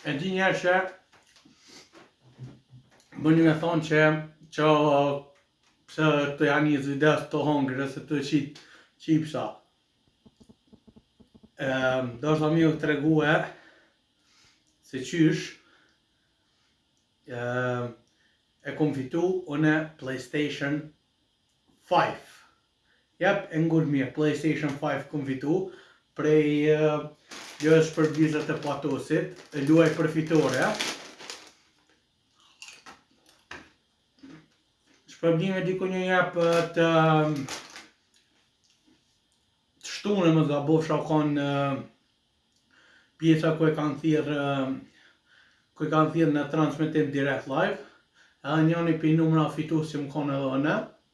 E di njerëz që bojnë me thonë që Qa Pse po e bon videon së të hongë Dhe se të qitë Qipsa Do shë mi u të regu e Se qysh E kom fitu Une Playstation 5 Jap e ngoni mirë playstation five kum fitu prej lojës shpërblyese të patosit e luaj për fitore shpërblime diku një javë të të shtunën me gabofsha u kanë pjesa ku e kanë thirë ku e kanë thirë në transmitim direct live edhe njëni pi numrave fitus jom kanë edhe unë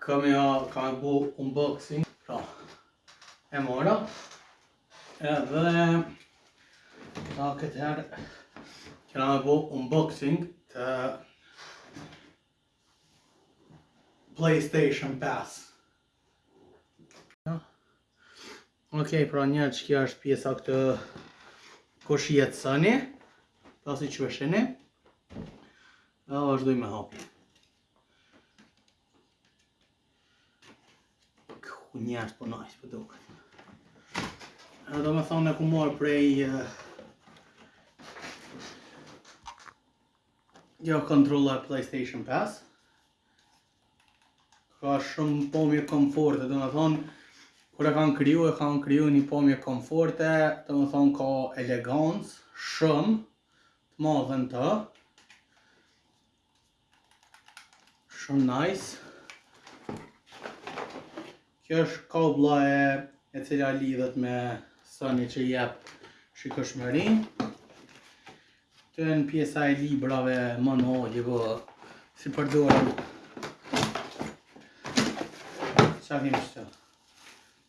Kemi a kam me bo unboxing, pra e mora, edhe ta këtë herë kena me bo unboxing të PlayStation 5. Ok, pra njerëz qekjo është pjesa te kush gjetë Sony, pasi që e shihni, dhe vazhdoj me hapi. Ku njerëz për najs po duket. Do me thonë e kom marrë prej... Kjo kontrolla e PlayStation 5. Ka shumë pamje komforte, do me thonë... Kur e kanë kriju, e kanë kriju një pamje komforte, do me thonë ka elegancë, shumë të madhe në të. Shumë nice. Kjo është kabla e e cila lidhet me Sony që jep shikueshmërinë. Te jonë pjesa e librave manuali, po, si përdorim. Qa kemi tash?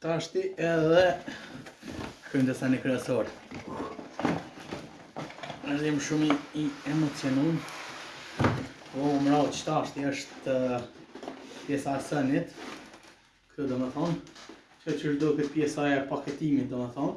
Tashti edhe kem te seni kryesor. Jem shumë i emocionum. Po pra, që tashti është pjesa e Sonyt. Këtu do me thonë. Qekjo është edhe këtu pjesa e paketimit, do me thonë.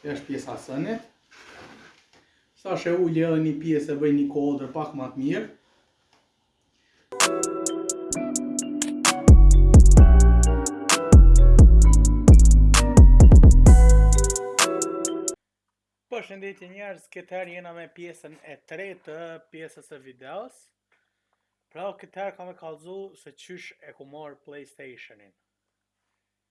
Kjo është pjesa e Sonyt. Tash e ul edhe një pjesë e bëj një kadër pak ma të mirë. Përshëndetje njerëz, këtë herë jena me pjesën e tretë të pjesës e videos. Pra këtë herë kam me kallzu se qysh e kum marrë PlayStationin.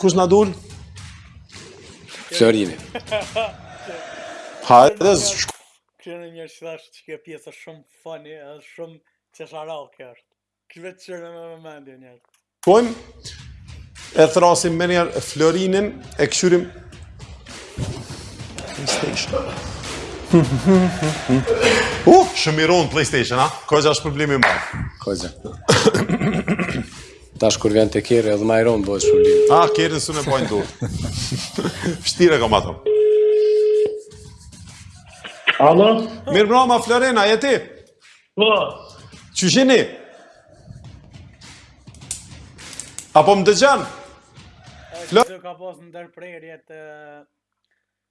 Kush na dul? Florini. Hajde, shko. Kjo në një që thashtë që kjo pjesë është shumë funny, është shumë qesharake kjo është. Kjo vetë që në me më mendje njërë. Kojmë, e thrrasim menjëherë Florinin, e kqyrim... PlayStation. uh, shëmiron PlayStation, ha? Kojë është problemi më. Kojë. Tash kur vjen te kerri edhe më iron bëhet shulim. Ah, kerrin s'u më bën dot. Vështirë kam atë. Alo? Mirëmbroma Florin, a je ti? Po. Qysh jeni? A po më dëgjon? Florin, ka pas ndërprerje të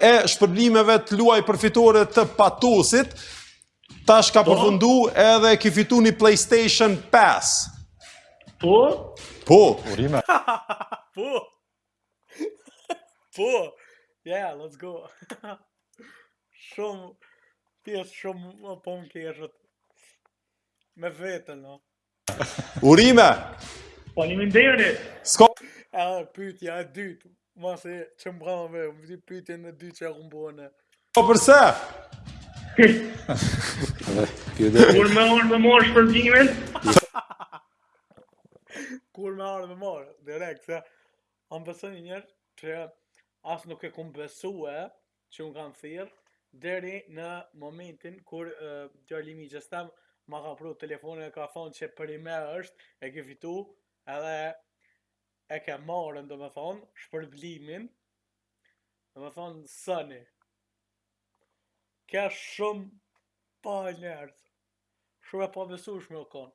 e shpërblimeve të luaj për fitore të Patosit, tash ka po. përfundu edhe ki fitu një PlayStation 5. Po? Po. Urime. po. Po. Yeah, let's go. shumë, pjesë shumë më po më qeshet. Me vetën, no. Urime! Faleminderit. Sko. A pyetja e dytë, mos e çmbrave, vjen pyetja e dytë që e kum bënë. Po përse? Kur me ardhë me marrë shpërblimin? Kur me ardhë me marrë, direkt, se... A m'beson njëherë që as nuk e kum besu e, që më kanë thirr deri në momentin kur djali i mixhës tem ma ka pru telefonin e ka thonë që përnime është e ke fitu edhe e ke marrë domethonë shpërblimin domethonë sëni ke shumë pa e njerët shumë e pabesushme u konë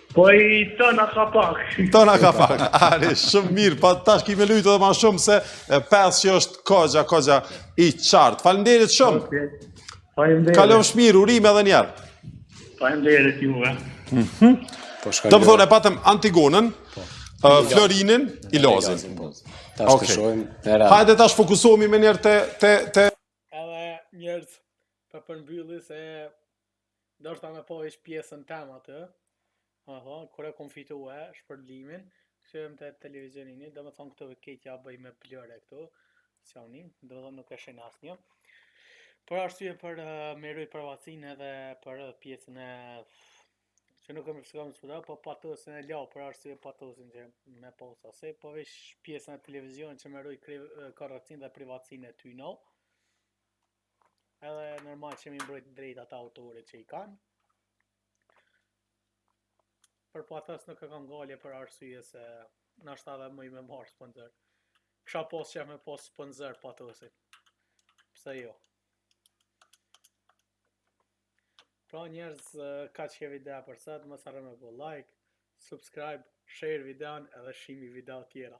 Po i tëna ka pak. Tëna ka pak. Ari, shumë mirë. Pa tash ki me lujtë edhe ma shumë se pes që është koxha, koxha i qartë. Falimderit shumë. Okay. Falimderit. Kalofsh mirë, urime edhe njëherë. Falimderit juve. Mm -hmm. po Domethonë e patëm Antigonën, po. uh, Florinin, i Lozin. Po. Tash okay. të shojmë. Hajde tash fokusohemi menjëherë të... të, të... Edhe njerët për përmbyllis e Deshta me pa veç pjesën tem aty Oho, kur e kom fitu shpërblimin, kthyehem te televizionin, domethonë këtu keq ja bëj me blëre këtu, s'ja unin, domethonë nuk e sheh asnjë. Për arsye për uh, me rujt privacinë edhe për pjesën e... Që nuk e më fësëgëm së përdo, po Patosin e lau për arsye Patosin që me posa se, po veç pjesën e televizioni që me rujt kërë dhe privacin e ty no. Edhe normal që me i mbrojt drejtat e autorit që i kanë. Për Patosin nuk e kam gajle për arsye se nashta edhe muj me marr sponsor. Kisha pas qef me pas sponsor Patosin. Pse jo? Pra njerëz kaq ke videoja për sot, mos harro me bo like, subscribe, share videon edhe shihemi video tjera.